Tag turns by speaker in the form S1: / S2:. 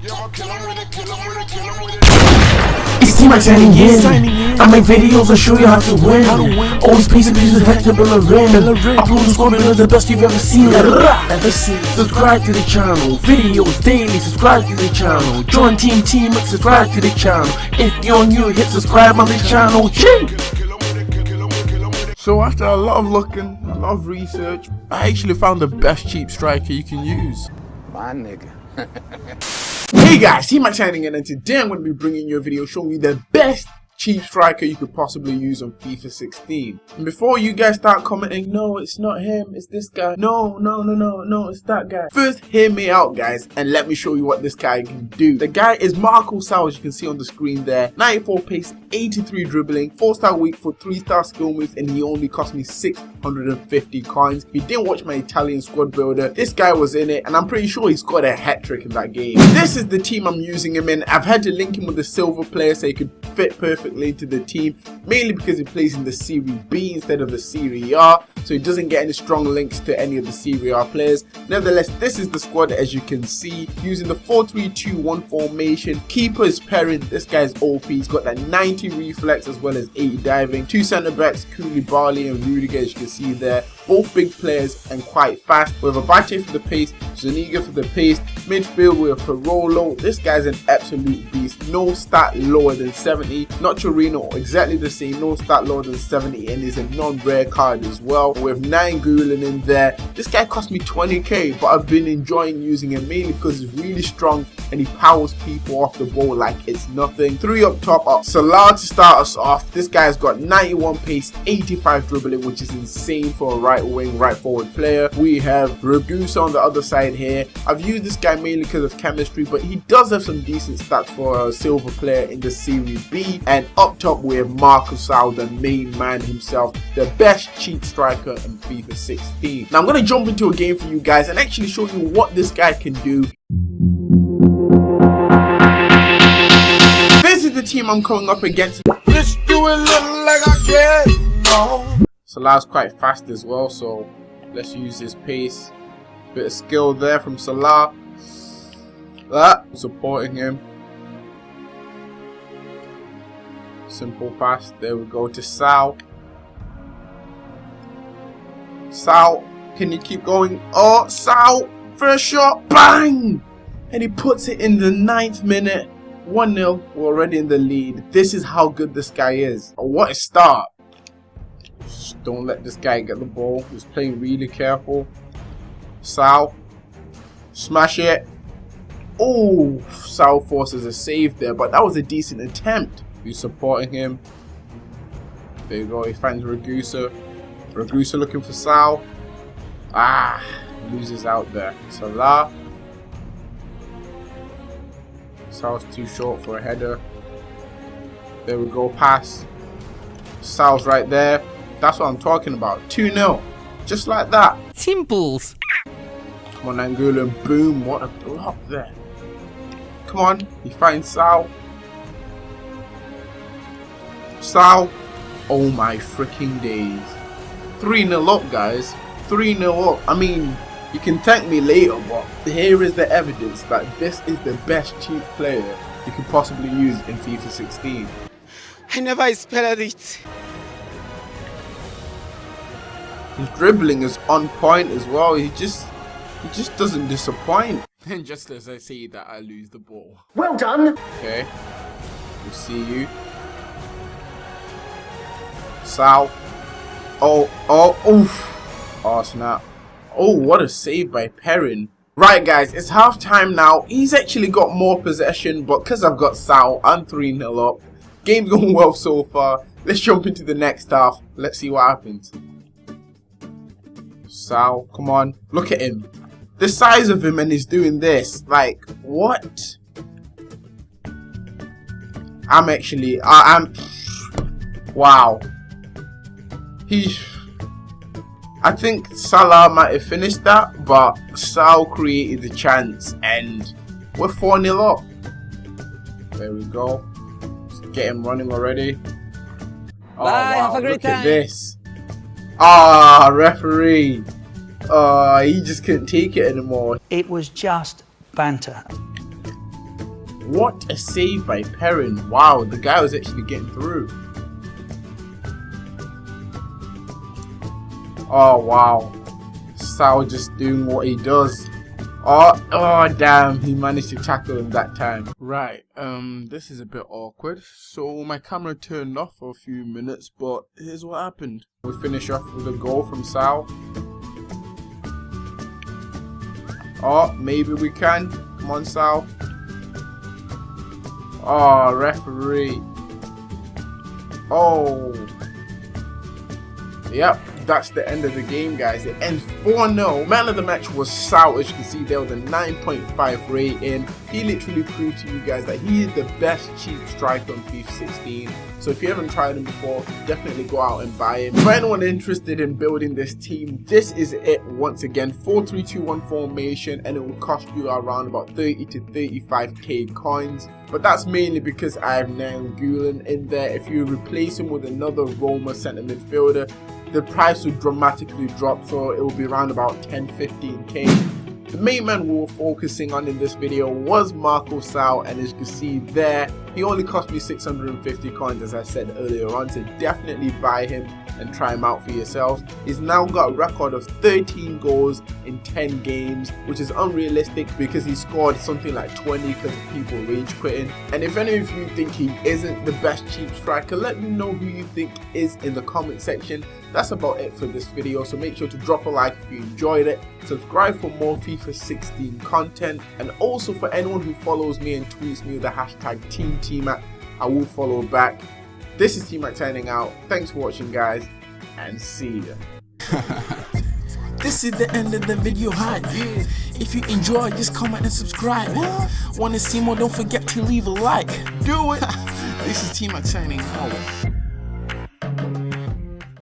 S1: It's T-Mac signing in. I make videos and show you how to win. Always pace and pieces head to Bellerin. Upload the squad is the best you've ever seen. Ever seen. Subscribe to the channel. Videos daily. Subscribe to the channel. Join Team T-Mac. Subscribe to the channel. If you're new, hit subscribe on the channel. Ching!
S2: So after a lot of looking, a lot of research, I actually found the best cheap striker you can use.
S3: My nigga.
S2: Hey guys, signing in and today I'm going to be bringing you a video showing you the best cheap striker you could possibly use on FIFA 16. And before you guys start commenting, no, it's not him, it's this guy. No, no, no, no, no, it's that guy. First, hear me out, guys, and let me show you what this guy can do. The guy is Marco Sal, as you can see on the screen there. 94 pace, 83 dribbling, 4-star weak for 3-star skill moves, and he only cost me 650 coins. If you didn't watch my Italian squad builder, this guy was in it, and I'm pretty sure he scored a hat-trick in that game. This is the team I'm using him in. I've had to link him with the silver player so he could fit perfectly perfectly to the team, mainly because he plays in the Serie B instead of the Serie A, so he doesn't get any strong links to any of the Serie A players. Nevertheless, this is the squad as you can see, using the 4-3-2-1 formation. Keeper is Perin, this guy's OP, he's got that 90 reflex as well as 80 diving. Two centre backs, Koulibaly and Rudiger as you can see there, both big players and quite fast. We have Abate for the pace, Zuniga for the pace, midfield have Parolo, this guy's an absolute beast, no stat lower than 70, not Torino, exactly the same, no stat lower than 70 and is a non-rare card as well. With have Nainggolan in there. This guy cost me 20k, but I've been enjoying using him mainly because he's really strong and he powers people off the ball like it's nothing. Three up top are Salah to start us off. This guy's got 91 pace, 85 dribbling, which is insane for a right wing, right forward player. We have Ragusa on the other side here. I've used this guy mainly because of chemistry, but he does have some decent stats for a silver player in the Serie B. And up top we have Marcus the main man himself, the best cheat striker in FIFA 16. Now I'm going to jump into a game for you guys and actually show you what this guy can do. This is the team I'm coming up against.
S3: Let's do it little like I can. No.
S2: Salah's quite fast as well, so let's use his pace. Bit of skill there from Salah. That supporting him. Simple pass. There we go to Sal. Sal, can you keep going? Oh, Sal, first shot, bang! And he puts it in the ninth minute. 1-0, we're already in the lead. This is how good this guy is. Oh, what a start. Just don't let this guy get the ball. He's playing really careful. Sal, smash it. Oh, Sal forces a save there, but that was a decent attempt. Who's supporting him? There you go, he finds Ragusa. Ragusa looking for Sal. Ah, loses out there. Salah. Sal's too short for a header. There we go, pass. Sal's right there. That's what I'm talking about. 2-0. Just like that.
S4: Simples.
S2: Come on, Nainggolan. Boom. What a block there. Come on. He finds Sal. Sal. Oh my freaking days. 3-0 up, guys. 3-0 up. I mean, you can thank me later, but here is the evidence that this is the best cheap player you could possibly use in FIFA 16.
S4: I never expected it.
S2: His dribbling is on point as well. He just he just doesn't disappoint. And just as I say that, I lose the ball.
S1: Well done.
S2: Okay. We'll see you. Sal. Oh, oh, oof. Oh, snap. Oh, what a save by Perin. Right, guys, it's half time now. He's actually got more possession, but because I've got Sal, I'm 3-0 up. Game's going well so far. Let's jump into the next half. Let's see what happens. Sal, come on. Look at him. The size of him and he's doing this. Like, what? I'm actually, I, I'm, wow. He's, I think Salah might have finished that, but Sal created the chance and we're 4-0 up. There we go. Let's get him running already. Oh,
S4: Bye,
S2: wow,
S4: have a great
S2: look
S4: time.
S2: at this. Ah, referee. Uh, he just couldn't take it anymore.
S5: It was just banter.
S2: What a save by Perin. Wow, the guy was actually getting through. Oh, wow. Sal just doing what he does. Oh, oh, damn, he managed to tackle him that time. Right, um, this is a bit awkward. So my camera turned off for a few minutes, but here's what happened. We finish off with a goal from Sal. Oh, maybe we can. Come on, Sal. Oh, referee. Oh. Yep, that's the end of the game, guys. It ends 4-0. Man of the match was Sal, as you can see there was a 9.5 rating. He literally proved to you guys that he is the best cheap striker on FIFA 16. So if you haven't tried him before, definitely go out and buy him. For anyone interested in building this team, this is it once again. 4-3-2-1 formation and it will cost you around about 30 to 35k coins. But that's mainly because I have Nainggolan in there. If you replace him with another Roma centre midfielder, the price will dramatically drop so it will be around about 10-15k. The main man we were focusing on in this video was Marco Sal and as you can see there, he only cost me 650 coins as I said earlier on so definitely buy him and try him out for yourselves. He's now got a record of 13 goals in 10 games, which is unrealistic because he scored something like 20 because people rage quitting. And if any of you think he isn't the best cheap striker, let me know who you think is in the comment section. That's about it for this video, so make sure to drop a like if you enjoyed it, subscribe for more FIFA 16 content, and also for anyone who follows me and tweets me with the hashtag TeamTMac, I will follow back. This is T-Mac turning out. Thanks for watching, guys, and see ya.
S1: This is the end of the video hype. If you enjoyed, just comment and subscribe. Wanna see more? Don't forget to leave a like.
S2: Do it!
S1: This is T-Mac signing out.